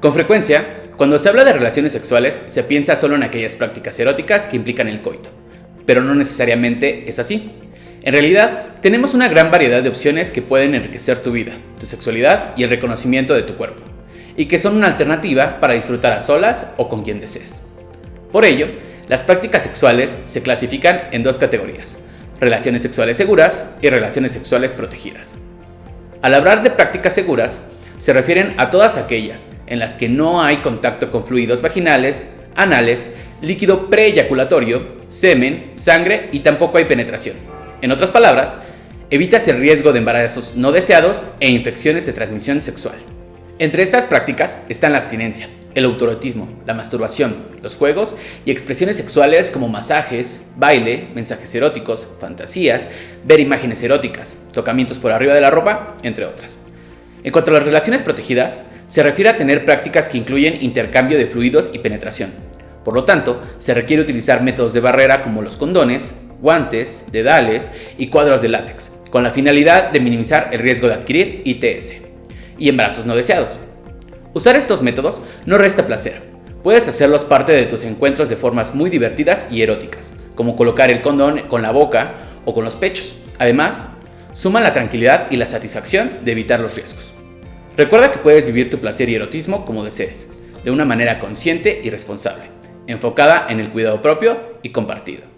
Con frecuencia, cuando se habla de relaciones sexuales, se piensa solo en aquellas prácticas eróticas que implican el coito, pero no necesariamente es así. En realidad, tenemos una gran variedad de opciones que pueden enriquecer tu vida, tu sexualidad y el reconocimiento de tu cuerpo, y que son una alternativa para disfrutar a solas o con quien desees. Por ello, las prácticas sexuales se clasifican en dos categorías, relaciones sexuales seguras y relaciones sexuales protegidas. Al hablar de prácticas seguras, se refieren a todas aquellas en las que no hay contacto con fluidos vaginales, anales, líquido preeyaculatorio, semen, sangre y tampoco hay penetración. En otras palabras, evitas el riesgo de embarazos no deseados e infecciones de transmisión sexual. Entre estas prácticas están la abstinencia, el autorotismo, la masturbación, los juegos y expresiones sexuales como masajes, baile, mensajes eróticos, fantasías, ver imágenes eróticas, tocamientos por arriba de la ropa, entre otras. En cuanto a las relaciones protegidas, se refiere a tener prácticas que incluyen intercambio de fluidos y penetración. Por lo tanto, se requiere utilizar métodos de barrera como los condones, guantes, dedales y cuadros de látex, con la finalidad de minimizar el riesgo de adquirir ITS y embarazos no deseados. Usar estos métodos no resta placer. Puedes hacerlos parte de tus encuentros de formas muy divertidas y eróticas, como colocar el condón con la boca o con los pechos. Además, suman la tranquilidad y la satisfacción de evitar los riesgos. Recuerda que puedes vivir tu placer y erotismo como desees, de una manera consciente y responsable, enfocada en el cuidado propio y compartido.